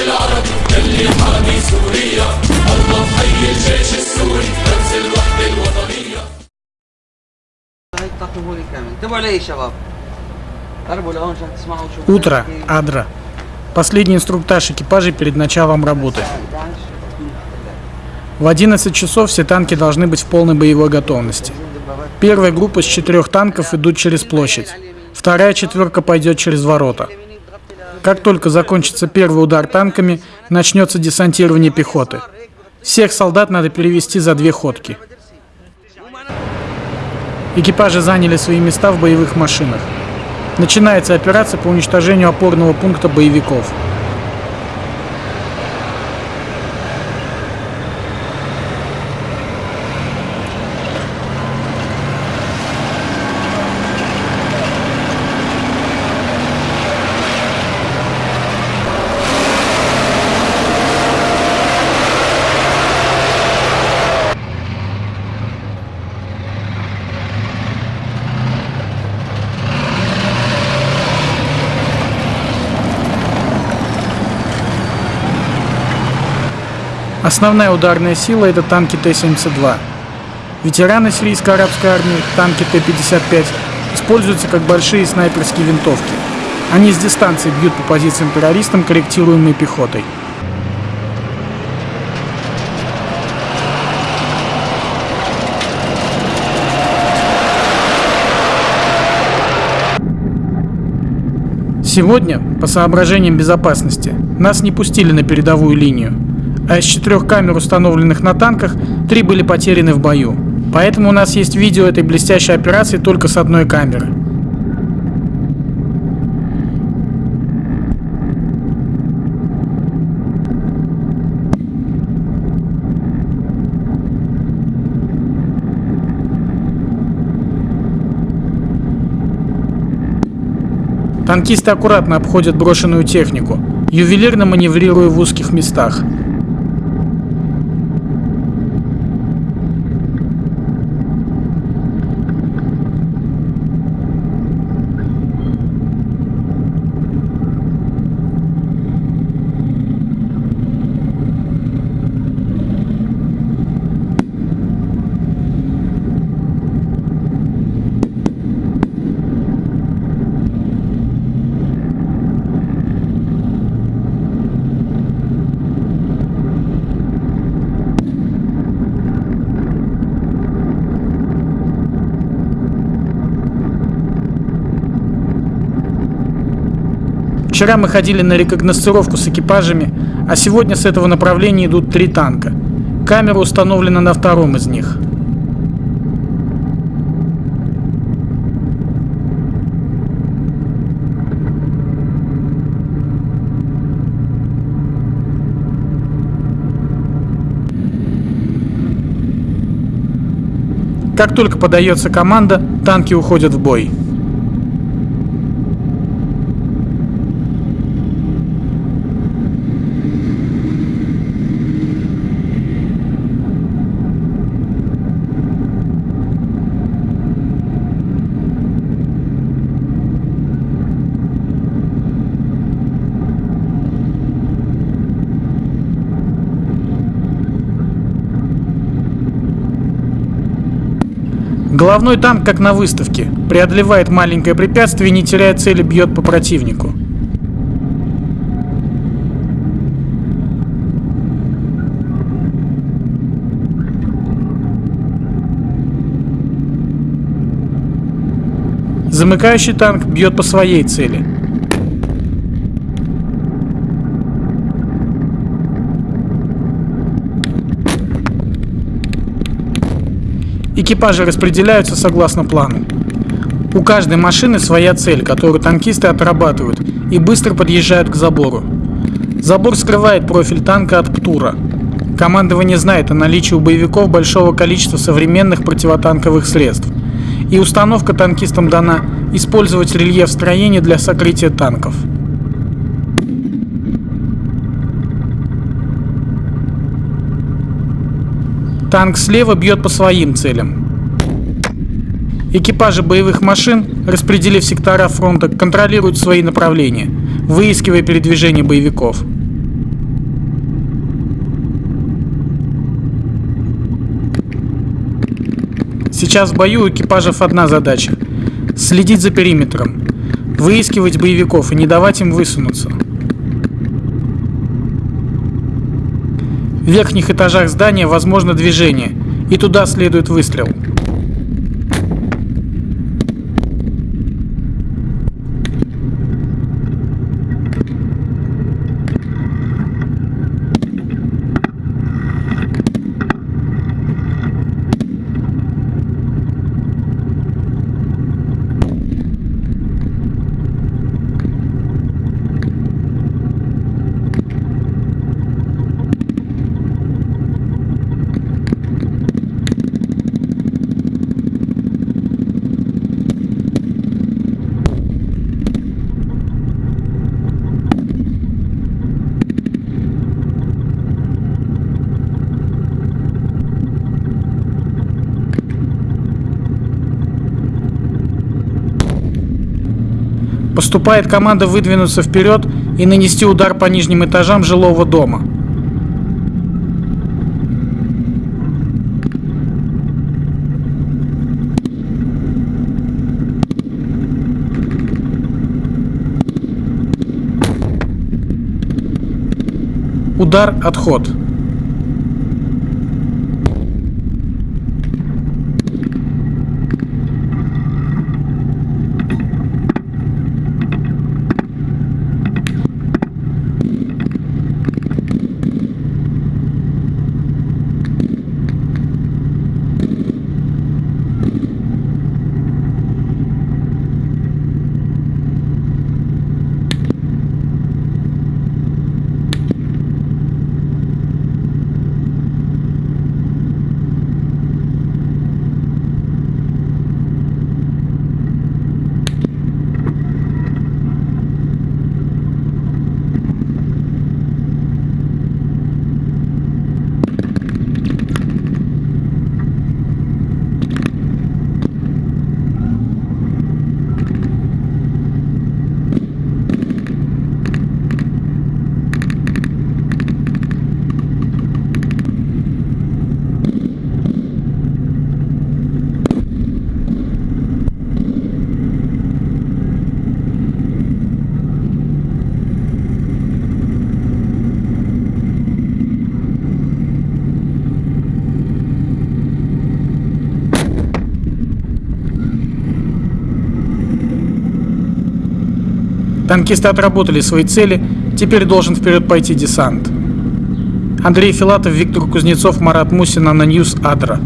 الجيش العربي اللي حامي سوريا الله حي الجيش السوري رمز الوحدة الوطنية هاي تقربوا لي كامل انتبهوا علي يا شباب قربوا لهون عشان تسمعوا شو Утро, Адра. Последний инструктаж экипажей перед началом работы. В 11 часов все танки должны быть в полной боевой готовности. Первая группа с четырех танков идут через площадь. Вторая четверка пойдет через ворота. Как только закончится первый удар танками, начнется десантирование пехоты. Всех солдат надо перевести за две ходки. Экипажи заняли свои места в боевых машинах. Начинается операция по уничтожению опорного пункта боевиков. Основная ударная сила это танки Т-72. Ветераны сирийско-арабской армии, танки Т-55, используются как большие снайперские винтовки. Они с дистанции бьют по позициям террористам, корректируемой пехотой. Сегодня, по соображениям безопасности, нас не пустили на передовую линию, а из четырех камер, установленных на танках, три были потеряны в бою. Поэтому у нас есть видео этой блестящей операции только с одной камеры. Танкисты аккуратно обходят брошенную технику, ювелирно маневрируя в узких местах. Вчера мы ходили на рекогносцировку с экипажами, а сегодня с этого направления идут три танка. Камера установлена на втором из них. Как только подается команда, танки уходят в бой. Головной танк, как на выставке, преодолевает маленькое препятствие не теряя цели бьет по противнику. Замыкающий танк бьет по своей цели. Экипажи распределяются согласно плану. У каждой машины своя цель, которую танкисты отрабатывают и быстро подъезжают к забору. Забор скрывает профиль танка от ПТУРа. Командование знает о наличии у боевиков большого количества современных противотанковых средств. И установка танкистам дана использовать рельеф строения для сокрытия танков. Танк слева бьет по своим целям. Экипажи боевых машин, распределив сектора фронта, контролируют свои направления, выискивая передвижение боевиков. Сейчас в бою у экипажев одна задача – следить за периметром, выискивать боевиков и не давать им высунуться. В верхних этажах здания возможно движение, и туда следует выстрел. Поступает команда выдвинуться вперед и нанести удар по нижним этажам жилого дома. Удар, отход. Танкисты отработали свои цели, теперь должен вперед пойти десант. Андрей Филатов, Виктор Кузнецов, Марат Мусин, Ананьюз, Адра.